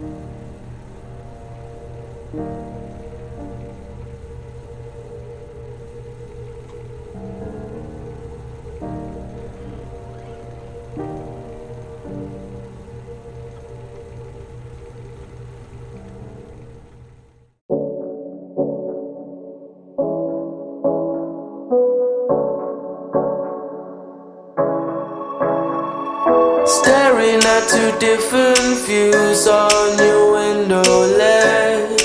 thank you got two different views on your window ledge.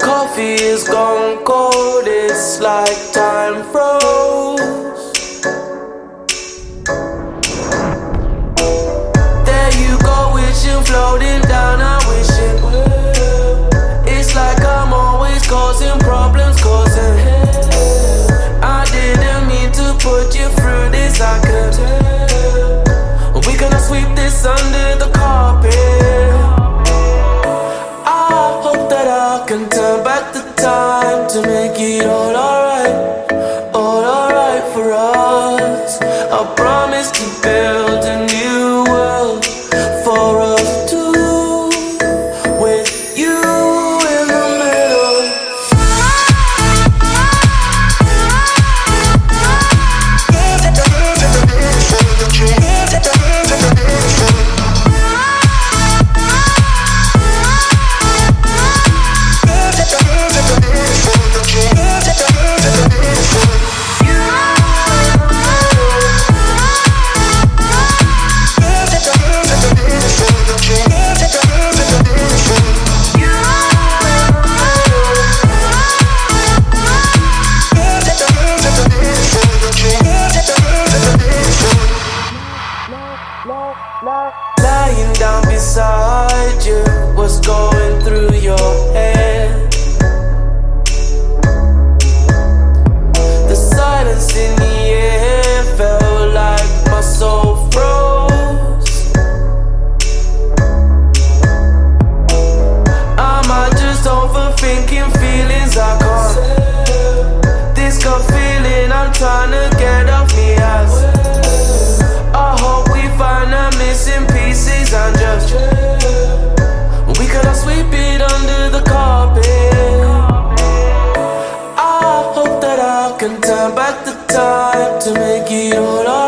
Coffee is gone cold, it's like time froze. but I can turn back the time to make it all alright All alright for us. I promise to build turn back the time to make it all up.